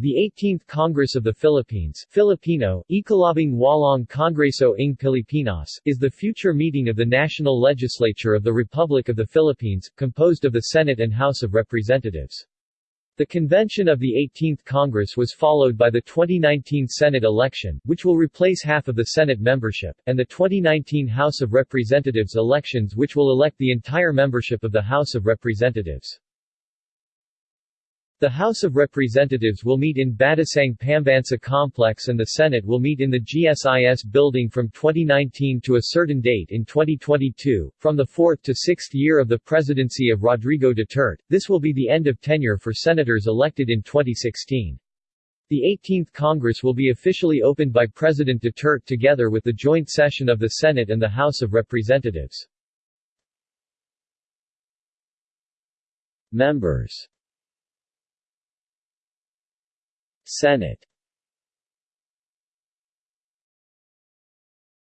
The 18th Congress of the Philippines Filipino, Ikalabing Walong Kongreso ng Pilipinas is the future meeting of the National Legislature of the Republic of the Philippines, composed of the Senate and House of Representatives. The convention of the 18th Congress was followed by the 2019 Senate election, which will replace half of the Senate membership, and the 2019 House of Representatives elections which will elect the entire membership of the House of Representatives. The House of Representatives will meet in Batasang Pambansa Complex and the Senate will meet in the GSIS building from 2019 to a certain date in 2022. From the fourth to sixth year of the presidency of Rodrigo Duterte, this will be the end of tenure for senators elected in 2016. The 18th Congress will be officially opened by President Duterte together with the joint session of the Senate and the House of Representatives. Members Senate